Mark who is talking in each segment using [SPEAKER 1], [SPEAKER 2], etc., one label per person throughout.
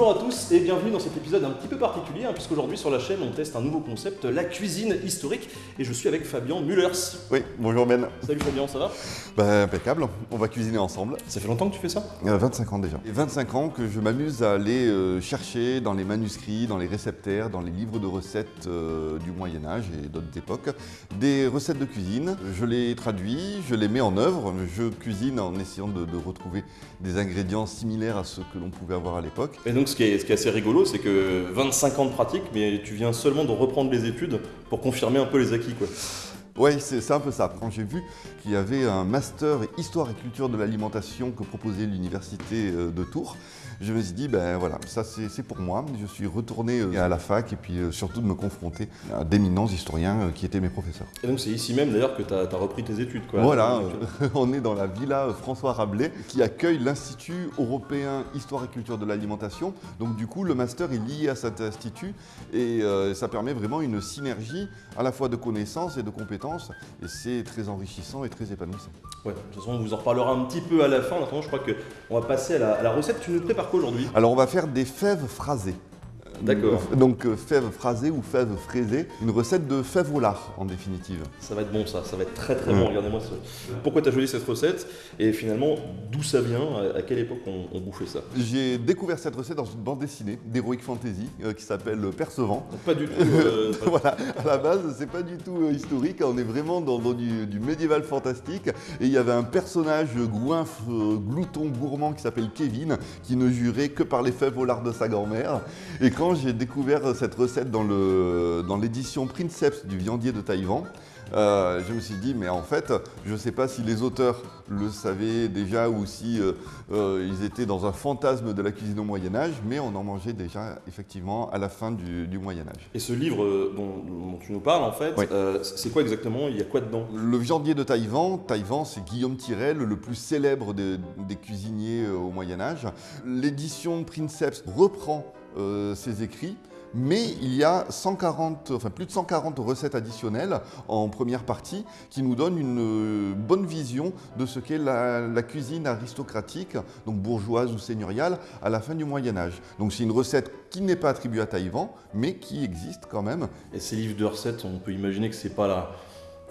[SPEAKER 1] Bonjour à tous et bienvenue dans cet épisode un petit peu particulier, hein, puisqu'aujourd'hui sur la chaîne on teste un nouveau concept, la cuisine historique, et je suis avec Fabien Mullers.
[SPEAKER 2] Oui, bonjour Ben.
[SPEAKER 1] Salut Fabien, ça va?
[SPEAKER 2] Bah, impeccable, on va cuisiner ensemble.
[SPEAKER 1] Ça fait longtemps que tu fais ça?
[SPEAKER 2] Il y a 25 ans déjà. Et 25 ans que je m'amuse à aller euh, chercher dans les manuscrits, dans les réceptaires, dans les livres de recettes euh, du Moyen-Âge et d'autres époques, des recettes de cuisine. Je les traduis, je les mets en œuvre, je cuisine en essayant de, de retrouver des ingrédients similaires à ceux que l'on pouvait avoir à l'époque.
[SPEAKER 1] Et donc ce qui est, assez rigolo, c'est que 25 ans de pratique, mais tu viens seulement de reprendre les études pour confirmer un peu les acquis quoi.
[SPEAKER 2] Oui, c'est un peu ça. Quand j'ai vu qu'il y avait un master Histoire et culture de l'alimentation que proposait l'université euh, de Tours, je me suis dit, ben voilà, ça c'est pour moi. Je suis retourné euh, à la fac et puis euh, surtout de me confronter à d'éminents historiens qui étaient mes professeurs.
[SPEAKER 1] Et donc c'est ici même d'ailleurs que tu as, repris tes études quoi.
[SPEAKER 2] Voilà, on est dans la villa François Rabelais qui accueille l'Institut européen Histoire et culture de l'alimentation. Donc du coup, le master est lié à cet institut et euh, ça permet vraiment une synergie à la fois de connaissances et de compétences et c'est très enrichissant et très épanouissant.
[SPEAKER 1] Ouais, de toute façon on vous en reparlera un petit peu à la fin. En attendant, je crois qu'on va passer à la, à la recette. Tu nous prépares quoi aujourd'hui?
[SPEAKER 2] Alors on va faire des fèves phrasées.
[SPEAKER 1] D'accord.
[SPEAKER 2] Donc euh, fèves phrasées ou fèves fraisées, une recette de fèves au lard en définitive.
[SPEAKER 1] Ça va être bon ça, ça va être très très
[SPEAKER 2] Mm.
[SPEAKER 1] bon, regardez-moi ça. Pourquoi tu as choisi cette recette et finalement d'où ça vient, à quelle époque on, on bouffait ça?
[SPEAKER 2] J'ai découvert cette recette dans une bande dessinée d'Heroic Fantasy euh, qui s'appelle Percevant.
[SPEAKER 1] Pas du tout... euh, pas-
[SPEAKER 2] voilà, à la base, c'est pas du tout euh, historique, on est vraiment dans, dans du, du médiéval fantastique. Et il y avait un personnage euh, glouton, gourmand qui s'appelle Kevin, qui ne jurait que par les fèves au lard de sa grand-mère. Et quand j'ai découvert cette recette dans le- dans l'édition Princeps du viandier de Taïwan, euh, je me suis dit, mais en fait, je ne sais pas si les auteurs le savaient déjà ou si euh, euh, ils étaient dans un fantasme de la cuisine au Moyen Âge, mais on en mangeait déjà effectivement à la fin du, du Moyen Âge.
[SPEAKER 1] Et ce livre dont, dont tu nous parles en fait,
[SPEAKER 2] Oui.
[SPEAKER 1] c'est quoi exactement? Il y a quoi dedans?
[SPEAKER 2] Le viandier de Taïwan, Taïwan c'est Guillaume Tirel, le plus célèbre des, des cuisiniers au Moyen Âge. L'édition Princeps reprend euh, ses écrits. Mais il y a 140, enfin plus de 140 recettes additionnelles en première partie qui nous donnent une euh, bonne vision de ce qu'est la, la cuisine aristocratique, donc bourgeoise ou seigneuriale, à la fin du Moyen Âge. Donc c'est une recette qui n'est pas attribuée à Taïwan, mais qui existe quand même
[SPEAKER 1] Et ces livres de recettes, on peut imaginer que c'est pas la...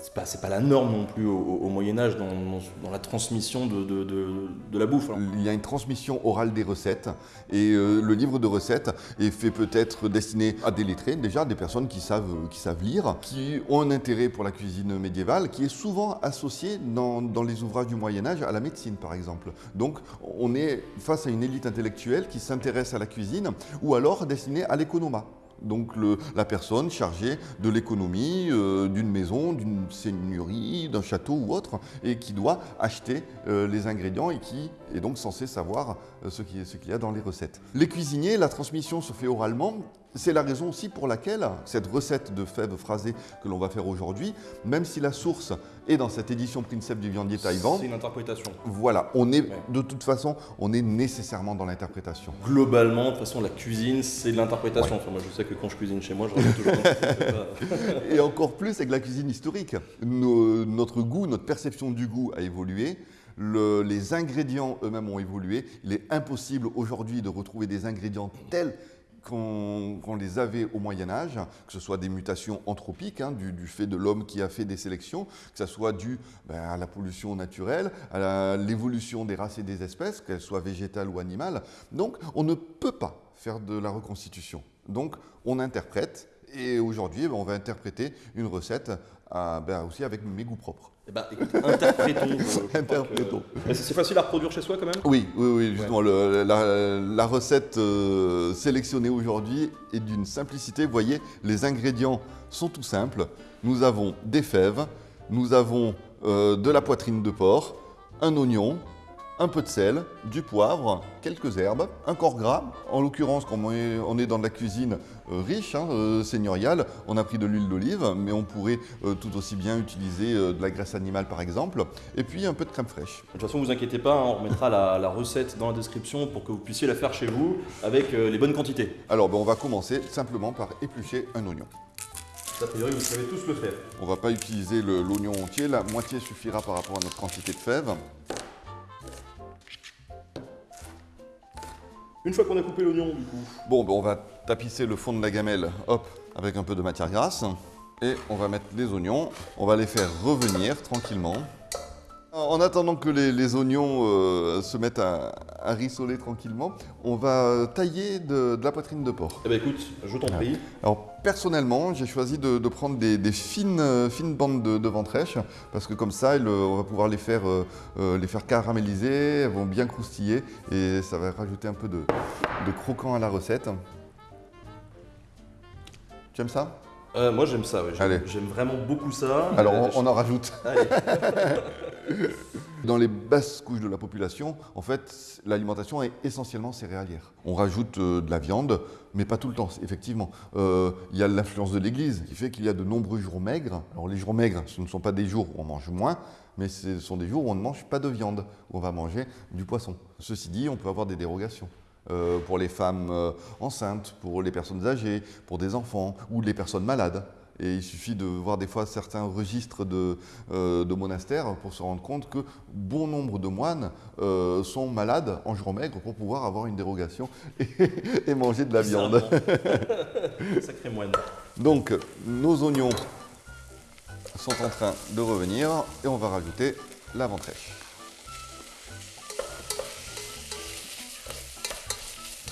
[SPEAKER 1] C'est pas, pas la norme non plus au, Moyen-Âge dans, la transmission de, de- la bouffe. alors.
[SPEAKER 2] Il y a une transmission orale des recettes et euh, le livre de recettes est fait peut-être destiné à des lettrés, déjà des personnes qui savent, euh, qui savent lire, qui ont un intérêt pour la cuisine médiévale, qui est souvent associé dans, dans les ouvrages du Moyen Âge à la médecine par exemple. Donc on est face à une élite intellectuelle qui s'intéresse à la cuisine ou alors destinée à l'économat. Donc la personne chargée de l'économie euh, d'une maison, d'une seigneurie, d'un château ou autre, et qui doit acheter euh, les ingrédients et qui est donc censé savoir euh, ce qu'il y a dans les recettes. Les cuisiniers, la transmission se fait oralement. C'est la raison aussi pour laquelle cette recette de fèves phrasées que l'on va faire aujourd'hui, même si la source est dans cette édition Princeps du viandier Taïwan,
[SPEAKER 1] C'est une interprétation.
[SPEAKER 2] voilà, on est
[SPEAKER 1] Ouais.
[SPEAKER 2] de toute façon, on est nécessairement dans l'interprétation.
[SPEAKER 1] Globalement, de toute façon, la cuisine, c'est de l'interprétation. Enfin, moi, je sais que quand je cuisine chez moi, je reviens toujours.
[SPEAKER 2] Et encore plus avec la cuisine historique. Nos- notre goût, notre perception du goût a évolué. Le- les ingrédients eux-mêmes ont évolué. Il est impossible aujourd'hui de retrouver des ingrédients tels qu'on les avait au Moyen Âge, que ce soit des mutations anthropiques, hein, du, fait de l'homme qui a fait des sélections, que ce soit dû ben, à la pollution naturelle, à l'évolution des races et des espèces, qu'elles soient végétales ou animales. Donc on ne peut pas faire de la reconstitution. Donc on interprète, et aujourd'hui ben, on va interpréter une recette à- ben, aussi avec mes goûts propres.
[SPEAKER 1] Eh ben, écoute, interprétons. euh, que- c'est facile à reproduire chez soi quand même?
[SPEAKER 2] Oui, oui, oui, justement, le- la, la recette euh, sélectionnée aujourd'hui est d'une simplicité. Vous voyez, les ingrédients sont tout simples. Nous avons des fèves, nous avons euh, de la poitrine de porc, un oignon, un peu de sel, du poivre, quelques herbes, un corps gras. En l'occurrence, comme on est, dans de la cuisine euh, riche, hein, euh, seigneuriale, on a pris de l'huile d'olive, mais on pourrait euh, tout aussi bien utiliser de la graisse animale par exemple, et puis un peu de crème fraîche.
[SPEAKER 1] De toute façon, vous inquiétez pas, hein, on remettra la, la recette dans la description pour que vous puissiez la faire chez vous avec les bonnes quantités.
[SPEAKER 2] Alors, ben, on va commencer simplement par éplucher un oignon.
[SPEAKER 1] A priori, vous savez tous le faire.
[SPEAKER 2] On va pas utiliser l'oignon entier, la moitié suffira par rapport à notre quantité de fèves.
[SPEAKER 1] Une fois qu'on a coupé l'oignon, du coup,
[SPEAKER 2] Bon, ben, on va tapisser le fond de la gamelle, hop, avec un peu de matière grasse. Et on va mettre les oignons. On va les faire revenir tranquillement. En attendant que les, les oignons euh, se mettent à, à rissoler tranquillement, on va tailler de, de la poitrine de porc.
[SPEAKER 1] eh ben écoute, je t'en prie.
[SPEAKER 2] Alors personnellement, j'ai choisi de, de prendre des, des fines, euh, fines bandes de, de ventrèche parce que comme ça, euh, on va pouvoir les faire, euh, euh, les faire caraméliser, elles vont bien croustiller et ça va rajouter un peu de, de croquant à la recette. Tu aimes ça?
[SPEAKER 1] Euh, moi j'aime ça, ouais. J'aime- vraiment beaucoup ça.
[SPEAKER 2] Alors
[SPEAKER 1] Euh,
[SPEAKER 2] on, on en rajoute. Dans les basses couches de la population, en fait, l'alimentation est essentiellement céréalière. On rajoute euh, de la viande, mais pas tout le temps, effectivement. Euh, Il y a l'influence de l'Église qui fait qu'il y a de nombreux jours maigres. Alors les jours maigres, ce ne sont pas des jours où on mange moins, mais ce sont des jours où on ne mange pas de viande, où on va manger du poisson. Ceci dit, on peut avoir des dérogations. Euh, pour les femmes euh, enceintes, pour les personnes âgées, pour des enfants ou les personnes malades. Et il suffit de voir des fois certains registres de, euh, de monastères pour se rendre compte que bon nombre de moines euh, sont malades en jour maigre pour pouvoir avoir une dérogation et, et manger de la viande.
[SPEAKER 1] Sacré moine.
[SPEAKER 2] Donc nos oignons sont en train de revenir et on va rajouter la ventrèche.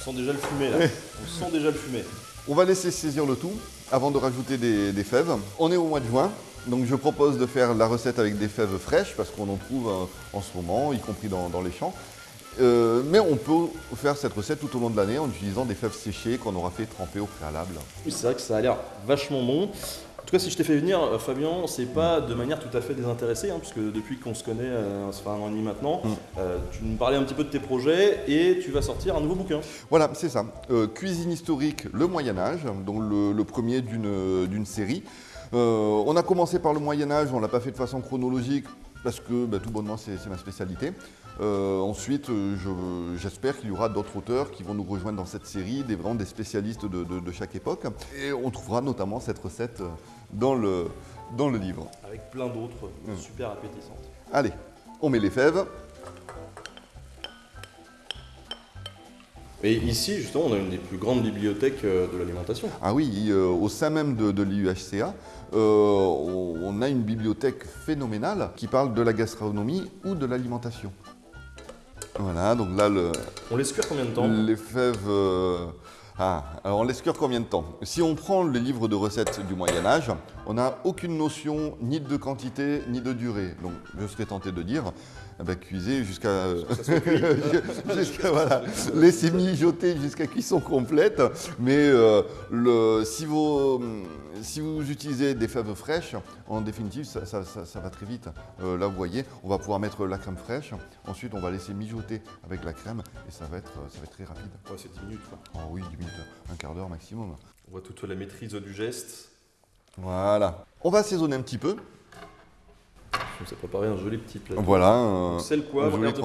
[SPEAKER 1] Sent déjà le fumet là. On sent déjà le fumet.
[SPEAKER 2] On va laisser saisir le tout avant de rajouter des, des fèves. On est au mois de juin, donc je propose de faire la recette avec des fèves fraîches parce qu'on en trouve euh, en ce moment, y compris dans, dans les champs. Euh, mais on peut faire cette recette tout au long de l'année en utilisant des fèves séchées qu'on aura fait tremper au préalable.
[SPEAKER 1] Oui, c'est vrai que ça a l'air vachement bon. En tout cas, si je t'ai fait venir, euh, Fabien, c'est pas de manière tout à fait désintéressée, hein, puisque depuis qu'on se connaît, euh, ça fait un an et demi maintenant,
[SPEAKER 2] Mm.
[SPEAKER 1] euh, tu nous parlais un petit peu de tes projets et tu vas sortir un nouveau bouquin.
[SPEAKER 2] Voilà, c'est ça. Euh, cuisine historique, le Moyen Âge, donc le, le premier d'une série. On a commencé par le Moyen Âge, on l'a pas fait de façon chronologique parce que bah, tout bonnement c'est ma spécialité. Euh, ensuite, euh, je- j'espère qu'il y aura d'autres auteurs qui vont nous rejoindre dans cette série, des, vraiment des spécialistes de, de- de chaque époque. Et on trouvera notamment cette recette euh, dans le, dans le livre.
[SPEAKER 1] Avec plein d'autres
[SPEAKER 2] Mm.
[SPEAKER 1] super appétissantes.
[SPEAKER 2] Allez, on met les fèves.
[SPEAKER 1] Et ici, justement, on a une des plus grandes bibliothèques de l'alimentation.
[SPEAKER 2] Ah oui, euh, au sein même de, de l'IUHCA, euh, on a une bibliothèque phénoménale qui parle de la gastronomie ou de l'alimentation. Voilà, donc là, le-
[SPEAKER 1] On laisse cuire combien de temps
[SPEAKER 2] les fèves... euh, Ah, alors on laisse cuire combien de temps Si on prend les livres de recettes du Moyen-Âge, on n'a aucune notion ni de quantité ni de durée. Donc je serais tenté de dire, eh ben, cuisez jusqu'à... jusqu'à voilà, laissez mijoter jusqu'à cuisson complète. Mais euh, le, si, vous, si vous utilisez des fèves fraîches, en définitive, ça, ça- ça- ça va très vite. Euh, là, vous voyez, on va pouvoir mettre la crème fraîche. Ensuite, on va laisser mijoter avec la crème et ça va être, ça va être très rapide.
[SPEAKER 1] Ouais, c'est 10 minutes quoi.
[SPEAKER 2] Oh oui, 10 minutes, un quart d'heure maximum.
[SPEAKER 1] On voit toute la maîtrise du geste.
[SPEAKER 2] Voilà. On va assaisonner un petit peu.
[SPEAKER 1] On s'est préparé un joli petit plateau.
[SPEAKER 2] Voilà.
[SPEAKER 1] Sel, poivre,
[SPEAKER 2] joli
[SPEAKER 1] de.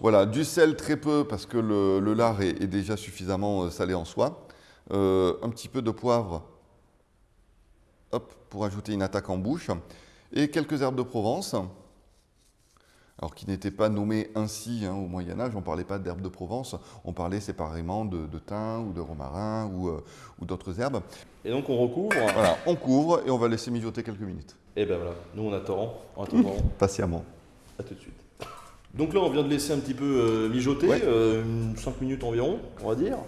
[SPEAKER 2] Voilà, du sel très peu parce que le, le lard est, est déjà suffisamment euh, salé en soi. Euh, un petit peu de poivre, hop, pour ajouter une attaque en bouche. Et quelques herbes de Provence. Alors qui n'étaient pas nommées ainsi hein, au Moyen Âge, on ne parlait pas d'herbes de Provence, on parlait séparément de, de thym ou de romarin ou, euh, ou d'autres herbes.
[SPEAKER 1] Et donc on recouvre.
[SPEAKER 2] Voilà, on couvre et on va laisser mijoter quelques minutes,
[SPEAKER 1] Et ben voilà, nous on attend. En attendant,
[SPEAKER 2] patiemment.
[SPEAKER 1] à tout de suite. Donc là on vient de laisser un petit peu euh, mijoter,
[SPEAKER 2] Ouais.
[SPEAKER 1] 5 minutes environ, on va dire.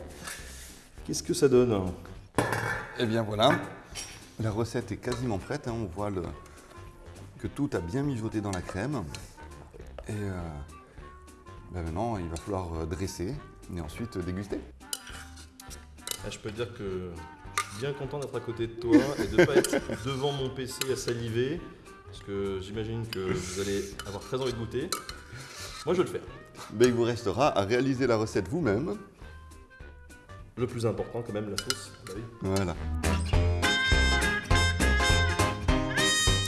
[SPEAKER 1] Qu'est-ce que ça donne
[SPEAKER 2] Eh bien voilà, la recette est quasiment prête. hein. On voit le- que tout a bien mijoté dans la crème. Et euh, ben maintenant, il va falloir euh, dresser et ensuite euh, déguster.
[SPEAKER 1] Ah, Je peux te dire que je suis bien content d'être à côté de toi et de ne pas être devant mon PC à saliver, parce que j'imagine que vous allez avoir très envie de goûter. Moi je vais le faire.
[SPEAKER 2] Ben, il vous restera à réaliser la recette vous-même.
[SPEAKER 1] Le plus important quand même, la sauce. Bah oui.
[SPEAKER 2] Voilà.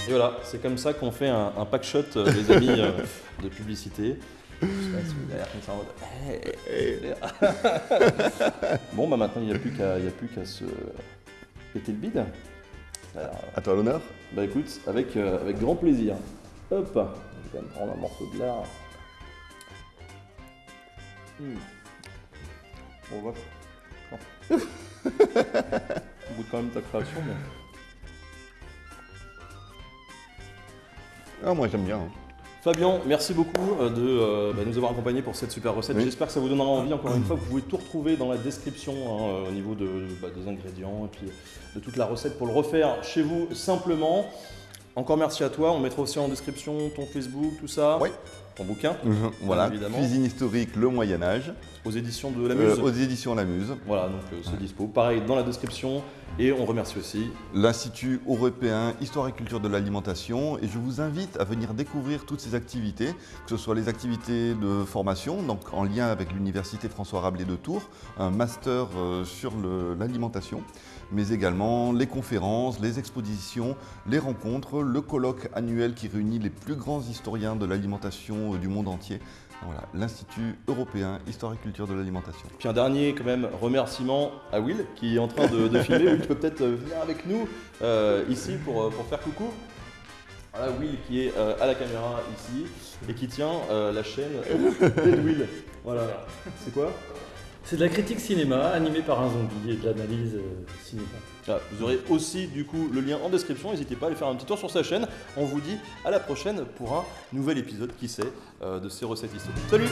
[SPEAKER 1] Et voilà, c'est comme ça qu'on fait un, un pack shot, euh, les amis, euh, de publicité. Je sais pas si vous avez l'air comme ça en mode, Hey, hey. bon, bah maintenant il n'y a plus qu'à se péter le bide. Alors,
[SPEAKER 2] À toi l'honneur.
[SPEAKER 1] bah écoute, avec, euh, avec grand plaisir. Hop, je vais quand même prendre un morceau de lard. Hmm. On va. Au bout de quand même ta création, mais.
[SPEAKER 2] Ah, moi j'aime bien. hein.
[SPEAKER 1] Fabien, merci beaucoup euh, de euh, bah, nous avoir accompagnés pour cette super recette.
[SPEAKER 2] Oui.
[SPEAKER 1] J'espère que ça vous donnera envie. Encore une fois, vous pouvez tout retrouver dans la description hein, euh, au niveau de, bah, des ingrédients et puis de toute la recette pour le refaire chez vous simplement. Encore merci à toi. On mettra aussi en description ton Facebook, tout ça.
[SPEAKER 2] Oui.
[SPEAKER 1] Ton bouquin
[SPEAKER 2] Mhm, Voilà,
[SPEAKER 1] évidemment.
[SPEAKER 2] cuisine historique, le Moyen-Âge,
[SPEAKER 1] aux éditions de la
[SPEAKER 2] euh,
[SPEAKER 1] Muse.
[SPEAKER 2] aux éditions La Muse.
[SPEAKER 1] Voilà, donc euh, c'est dispo. Pareil dans la description. Et on remercie aussi
[SPEAKER 2] l'Institut européen Histoire et Culture de l'Alimentation et je vous invite à venir découvrir toutes ces activités, que ce soit les activités de formation, donc en lien avec l'Université François Rabelais de Tours, un master euh, sur l'alimentation, mais également les conférences, les expositions, les rencontres, le colloque annuel qui réunit les plus grands historiens de l'alimentation euh, du monde entier. Voilà, l'Institut européen Histoire et Culture de l'Alimentation.
[SPEAKER 1] Puis un dernier quand même remerciement à Will qui est en train de, de filmer. Will, tu peut-être euh, venir avec nous euh, ici pour, pour faire coucou. Voilà Will qui est à la caméra ici et qui tient la chaîne Will. Voilà. C'est quoi?
[SPEAKER 3] C'est de la critique cinéma animée par un zombie et de l'analyse euh, cinéma.
[SPEAKER 1] Ah, Vous aurez aussi du coup le lien en description. N'hésitez pas à aller faire un petit tour sur sa chaîne. On vous dit à la prochaine pour un nouvel épisode, qui sait, euh, de ces recettes historiques. Salut